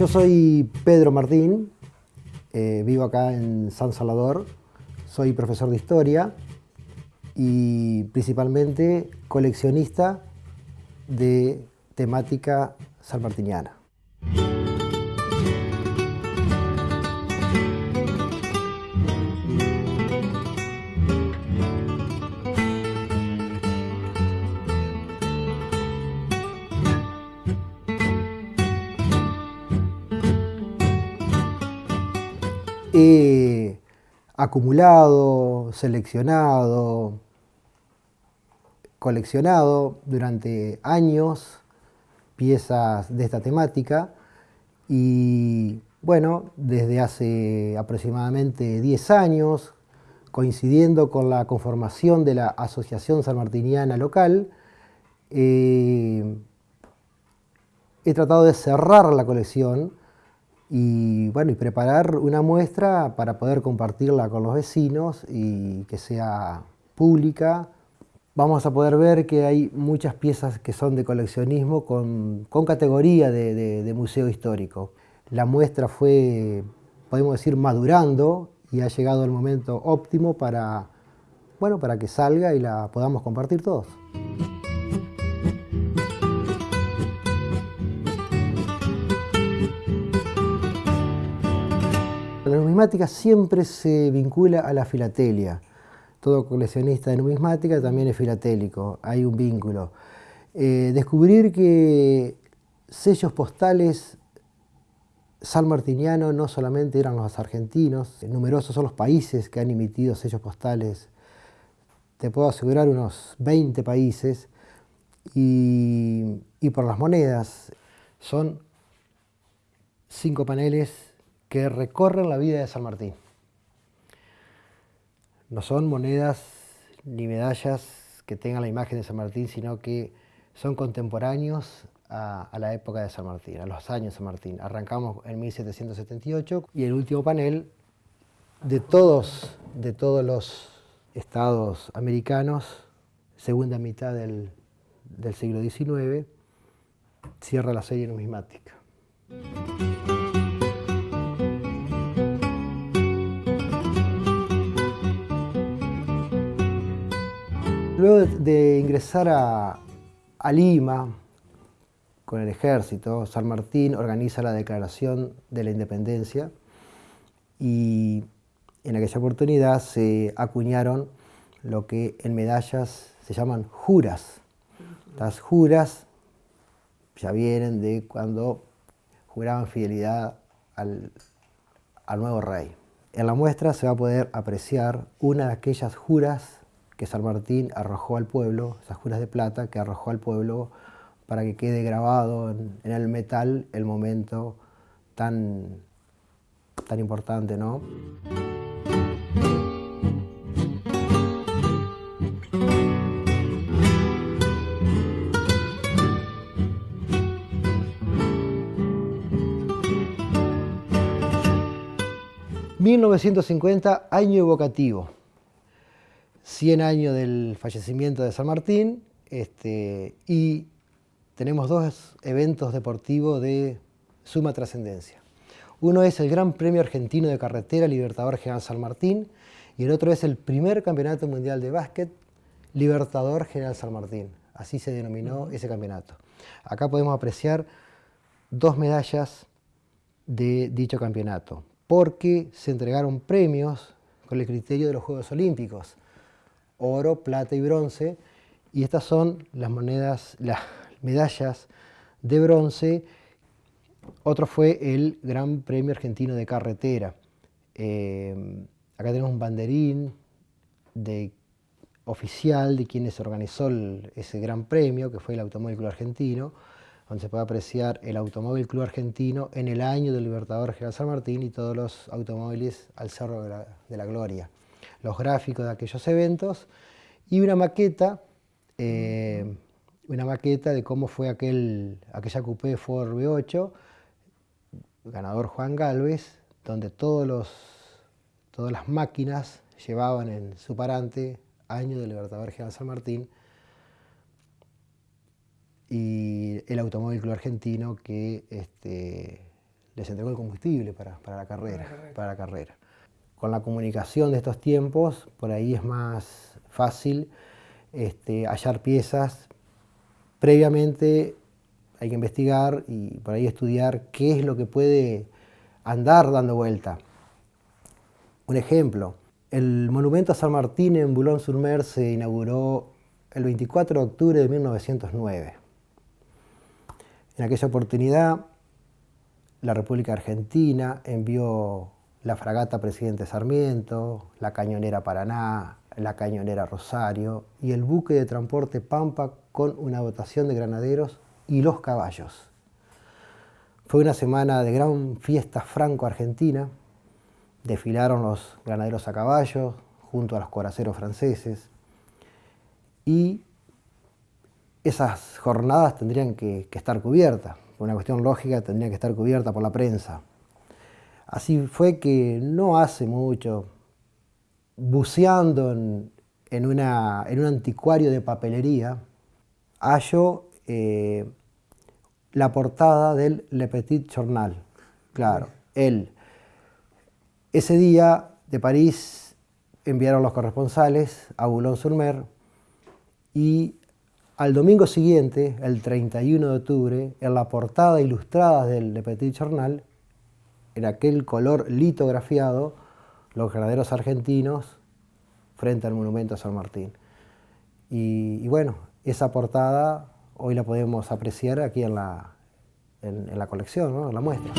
Yo soy Pedro Martín, eh, vivo acá en San Salvador, soy profesor de historia y principalmente coleccionista de temática salmartiniana. He acumulado, seleccionado, coleccionado durante años piezas de esta temática. Y bueno, desde hace aproximadamente 10 años, coincidiendo con la conformación de la Asociación Sanmartiniana Local, eh, he tratado de cerrar la colección y, bueno, y preparar una muestra para poder compartirla con los vecinos y que sea pública. Vamos a poder ver que hay muchas piezas que son de coleccionismo con, categoría de, museo histórico. La muestra fue, podemos decir, madurando y ha llegado el momento óptimo para, bueno, para que salga y la podamos compartir todos. Numismática siempre se vincula a la filatelia. Todo coleccionista de numismática también es filatélico, hay un vínculo. Eh, descubrir que sellos postales salmartinianos no solamente eran los argentinos, numerosos son los países que han emitido sellos postales, te puedo asegurar unos 20 países, y por las monedas son cinco paneles que recorren la vida de San Martín. No son monedas ni medallas que tengan la imagen de San Martín, sino que son contemporáneos a, la época de San Martín, a los años de San Martín. Arrancamos en 1778 y el último panel de todos, de todos los estados americanos, segunda mitad del, del siglo XIX, cierra la serie numismática. Luego de ingresar a, Lima con el ejército, San Martín organiza la declaración de la independencia y en aquella oportunidad se acuñaron lo que en medallas se llaman juras. Las juras ya vienen de cuando juraban fidelidad al, al nuevo rey. En la muestra se va a poder apreciar una de aquellas juras que San Martín arrojó al pueblo, esas juras de plata que arrojó al pueblo para que quede grabado en, el metal el momento tan, tan importante, ¿no? ...1950, año evocativo. 100 años del fallecimiento de San Martín este, y tenemos dos eventos deportivos de suma trascendencia. Uno es el Gran Premio Argentino de Carretera Libertador General San Martín y el otro es el primer Campeonato Mundial de Básquet Libertador General San Martín. Así se denominó ese campeonato. Acá podemos apreciar dos medallas de dicho campeonato, porque se entregaron premios con el criterio de los Juegos Olímpicos oro, plata y bronce, y estas son las monedas, las medallas de bronce. Otro fue el Gran Premio Argentino de Carretera. Eh, acá tenemos un banderín de, oficial de quienes organizó ese Gran Premio, que fue el Automóvil Club Argentino, donde se puede apreciar el Automóvil Club Argentino en el año del Libertador General San Martín y todos los automóviles al Cerro de la Gloria los gráficos de aquellos eventos y una maqueta, eh, una maqueta de cómo fue aquel, aquella coupé Ford V8, ganador Juan Galvez, donde todos los, todas las máquinas llevaban en su parante año del Libertador General San Martín y el Automóvil Club Argentino que este, les entregó el combustible para, la carrera, para la carrera. Con la comunicación de estos tiempos, por ahí es más fácil este, hallar piezas. Previamente hay que investigar y por ahí estudiar qué es lo que puede andar dando vuelta. Un ejemplo, el monumento a San Martín en Boulogne-sur-Mer se inauguró el 24 de octubre de 1909. En aquella oportunidad, la República Argentina envió la fragata Presidente Sarmiento, la cañonera Paraná, la cañonera Rosario y el buque de transporte Pampa con una dotación de granaderos y los caballos. Fue una semana de gran fiesta franco-argentina. Desfilaron los granaderos a caballo junto a los coraceros franceses. Y esas jornadas tendrían que, estar cubiertas. Por una cuestión lógica tendrían que estar cubiertas por la prensa. Así fue que no hace mucho, buceando en, un anticuario de papelería, hallo eh, la portada del Le Petit Journal. Claro, él. Ese día de París enviaron los corresponsales a Boulogne-sur-Mer y al domingo siguiente, el 31 de octubre, en la portada ilustrada del Le Petit Journal, en aquel color litografiado, los granaderos argentinos frente al monumento a San Martín. Y, bueno, esa portada hoy la podemos apreciar aquí en la, en, la colección, en la muestra.